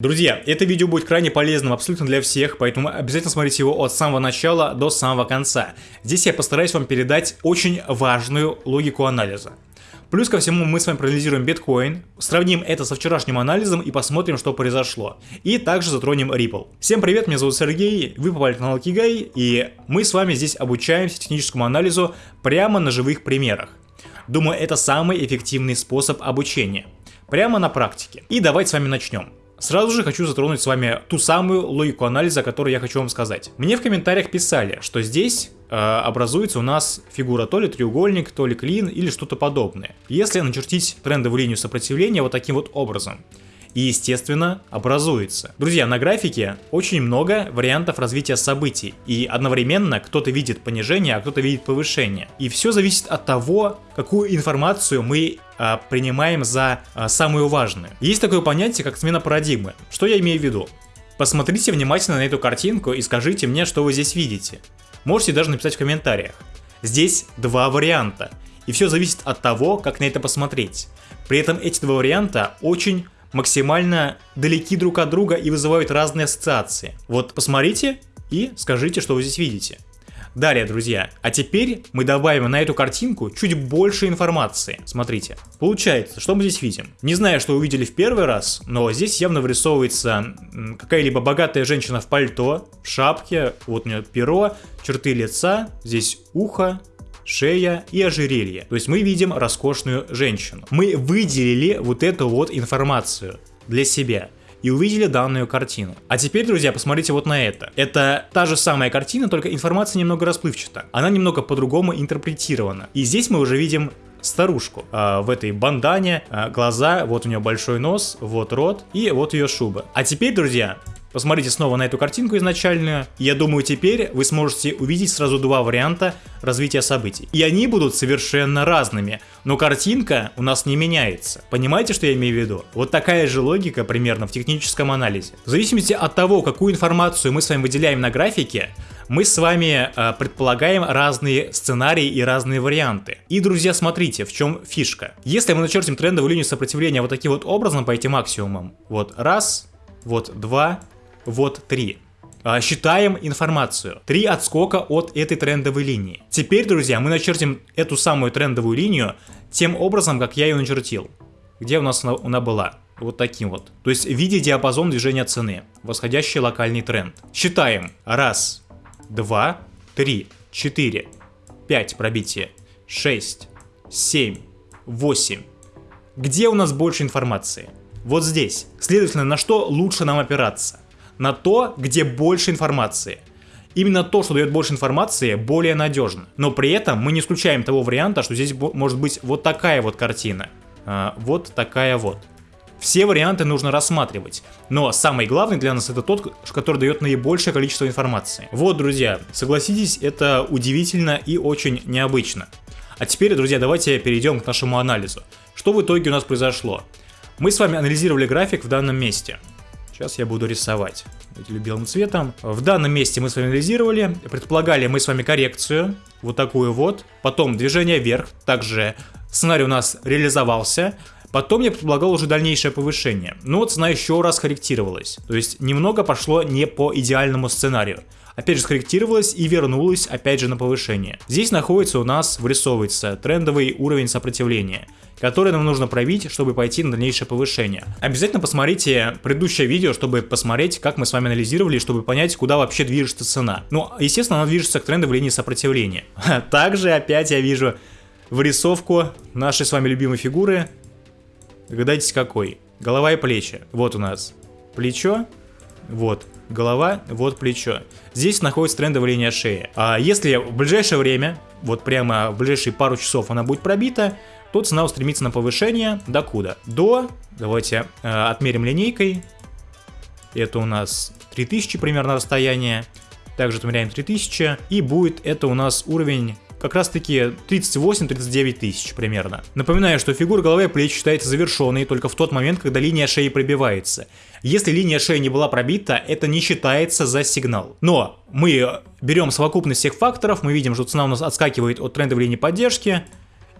Друзья, это видео будет крайне полезным абсолютно для всех, поэтому обязательно смотрите его от самого начала до самого конца. Здесь я постараюсь вам передать очень важную логику анализа. Плюс ко всему мы с вами проанализируем биткоин, сравним это со вчерашним анализом и посмотрим, что произошло. И также затронем Ripple. Всем привет, меня зовут Сергей, вы попали на канал Кигай, и мы с вами здесь обучаемся техническому анализу прямо на живых примерах. Думаю, это самый эффективный способ обучения. Прямо на практике. И давайте с вами начнем. Сразу же хочу затронуть с вами ту самую логику анализа, которую я хочу вам сказать. Мне в комментариях писали, что здесь э, образуется у нас фигура то ли треугольник, то ли клин или что-то подобное. Если начертить трендовую линию сопротивления вот таким вот образом, и, естественно, образуется. Друзья, на графике очень много вариантов развития событий, и одновременно кто-то видит понижение, а кто-то видит повышение. И все зависит от того, какую информацию мы а, принимаем за а, самую важную. Есть такое понятие, как смена парадигмы. Что я имею в виду? Посмотрите внимательно на эту картинку и скажите мне, что вы здесь видите. Можете даже написать в комментариях. Здесь два варианта, и все зависит от того, как на это посмотреть. При этом эти два варианта очень максимально далеки друг от друга и вызывают разные ассоциации. Вот посмотрите и скажите, что вы здесь видите. Далее, друзья, а теперь мы добавим на эту картинку чуть больше информации. Смотрите. Получается, что мы здесь видим? Не знаю, что увидели в первый раз, но здесь явно вырисовывается какая-либо богатая женщина в пальто, в шапке, вот у нее перо, черты лица, здесь ухо, шея и ожерелье. То есть мы видим роскошную женщину. Мы выделили вот эту вот информацию для себя и увидели данную картину. А теперь, друзья, посмотрите вот на это. Это та же самая картина, только информация немного расплывчата. Она немного по-другому интерпретирована. И здесь мы уже видим старушку а, в этой бандане, а, глаза, вот у нее большой нос, вот рот и вот ее шуба. А теперь, друзья, Посмотрите снова на эту картинку изначальную. Я думаю, теперь вы сможете увидеть сразу два варианта развития событий. И они будут совершенно разными, но картинка у нас не меняется. Понимаете, что я имею в виду? Вот такая же логика примерно в техническом анализе. В зависимости от того, какую информацию мы с вами выделяем на графике, мы с вами э, предполагаем разные сценарии и разные варианты. И, друзья, смотрите, в чем фишка. Если мы начертим трендовую линию сопротивления вот таким вот образом по этим максимумам, вот раз, вот два, вот 3. А, считаем информацию. 3 отскока от этой трендовой линии. Теперь, друзья, мы начертим эту самую трендовую линию тем образом, как я ее начертил. Где у нас она, она была? Вот таким вот. То есть в виде диапазон движения цены. Восходящий локальный тренд. Считаем. Раз, два, три, четыре, пять пробитие, шесть, семь, восемь. Где у нас больше информации? Вот здесь. Следовательно, на что лучше нам опираться? На то, где больше информации. Именно то, что дает больше информации, более надежно. Но при этом мы не исключаем того варианта, что здесь может быть вот такая вот картина. А, вот такая вот. Все варианты нужно рассматривать, но самый главный для нас это тот, который дает наибольшее количество информации. Вот, друзья, согласитесь, это удивительно и очень необычно. А теперь, друзья, давайте перейдем к нашему анализу. Что в итоге у нас произошло? Мы с вами анализировали график в данном месте. Сейчас я буду рисовать белым цветом. В данном месте мы с вами анализировали, предполагали мы с вами коррекцию, вот такую вот. Потом движение вверх, также сценарий у нас реализовался. Потом я предполагал уже дальнейшее повышение. Но цена еще раз корректировалась. То есть немного пошло не по идеальному сценарию опять же скорректировалась и вернулась опять же на повышение. Здесь находится у нас, вырисовывается трендовый уровень сопротивления который нам нужно пробить, чтобы пойти на дальнейшее повышение. Обязательно посмотрите предыдущее видео, чтобы посмотреть, как мы с вами анализировали, чтобы понять, куда вообще движется цена. Ну, естественно, она движется к трендовой линии сопротивления. Также опять я вижу вырисовку нашей с вами любимой фигуры. Догадайтесь какой. Голова и плечи. Вот у нас плечо, вот голова, вот плечо. Здесь находится трендовая линия шеи. А если в ближайшее время, вот прямо в ближайшие пару часов она будет пробита, то цена устремится на повышение до куда? До, давайте э, отмерим линейкой, это у нас 3000 примерно расстояние, также отмеряем 3000, и будет это у нас уровень как раз таки 38-39 тысяч примерно. Напоминаю, что фигура головы и плеч считается завершенной только в тот момент, когда линия шеи пробивается. Если линия шеи не была пробита, это не считается за сигнал. Но мы берем совокупность всех факторов, мы видим, что цена у нас отскакивает от трендовой линии поддержки,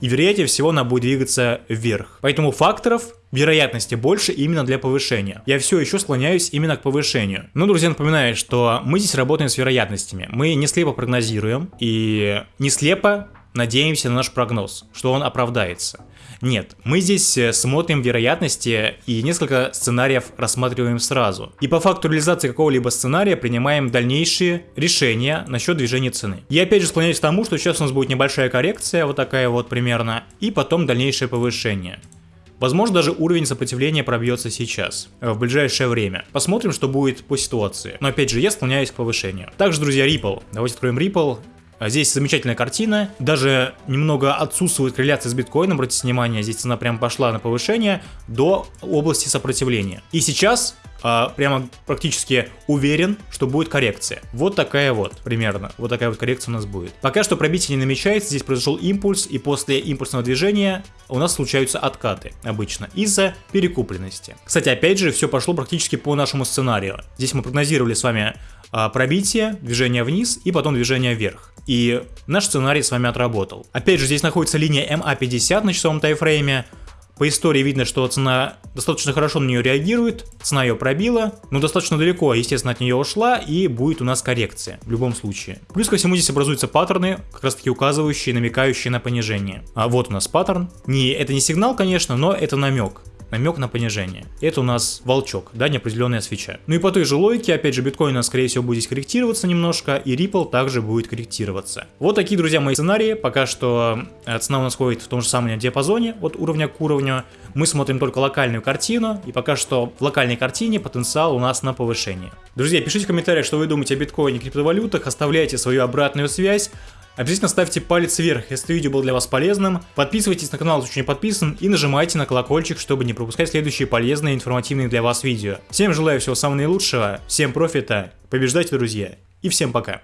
и вероятнее всего она будет двигаться вверх. Поэтому факторов вероятности больше именно для повышения. Я все еще склоняюсь именно к повышению. Но, друзья, напоминаю, что мы здесь работаем с вероятностями. Мы не слепо прогнозируем и не слепо надеемся на наш прогноз, что он оправдается. Нет, мы здесь э, смотрим вероятности и несколько сценариев рассматриваем сразу. И по факту реализации какого-либо сценария принимаем дальнейшие решения насчет движения цены. Я опять же склоняюсь к тому, что сейчас у нас будет небольшая коррекция, вот такая вот примерно, и потом дальнейшее повышение. Возможно, даже уровень сопротивления пробьется сейчас, э, в ближайшее время. Посмотрим, что будет по ситуации. Но опять же, я склоняюсь к повышению. Также, друзья, Ripple. Давайте откроем Ripple. А здесь замечательная картина, даже немного отсутствует корреляция с биткоином, обратите внимание, здесь цена прям пошла на повышение до области сопротивления. И сейчас а, прямо практически уверен, что будет коррекция. Вот такая вот, примерно, вот такая вот коррекция у нас будет. Пока что пробитие не намечается, здесь произошел импульс, и после импульсного движения у нас случаются откаты обычно из-за перекупленности. Кстати, опять же, все пошло практически по нашему сценарию. Здесь мы прогнозировали с вами а, пробитие, движение вниз и потом движение вверх. И наш сценарий с вами отработал. Опять же, здесь находится линия MA50 на часовом тайфрейме. По истории видно, что цена достаточно хорошо на нее реагирует, цена ее пробила, но достаточно далеко, естественно, от нее ушла, и будет у нас коррекция в любом случае. Плюс ко всему здесь образуются паттерны, как раз таки указывающие, намекающие на понижение. А вот у нас паттерн. Не, это не сигнал, конечно, но это намек намек на понижение. Это у нас волчок, да, неопределенная свеча. Ну и по той же логике, опять же, биткоин у нас, скорее всего, будет корректироваться немножко, и Ripple также будет корректироваться. Вот такие, друзья, мои сценарии. Пока что э, цена у нас ходит в том же самом диапазоне от уровня к уровню. Мы смотрим только локальную картину, и пока что в локальной картине потенциал у нас на повышение. Друзья, пишите в комментариях, что вы думаете о биткоине и криптовалютах, оставляйте свою обратную связь. Обязательно ставьте палец вверх, если видео было для вас полезным. Подписывайтесь на канал, если еще не подписан, и нажимайте на колокольчик, чтобы не пропускать следующие полезные и информативные для вас видео. Всем желаю всего самого наилучшего, всем профита, побеждайте, друзья, и всем пока.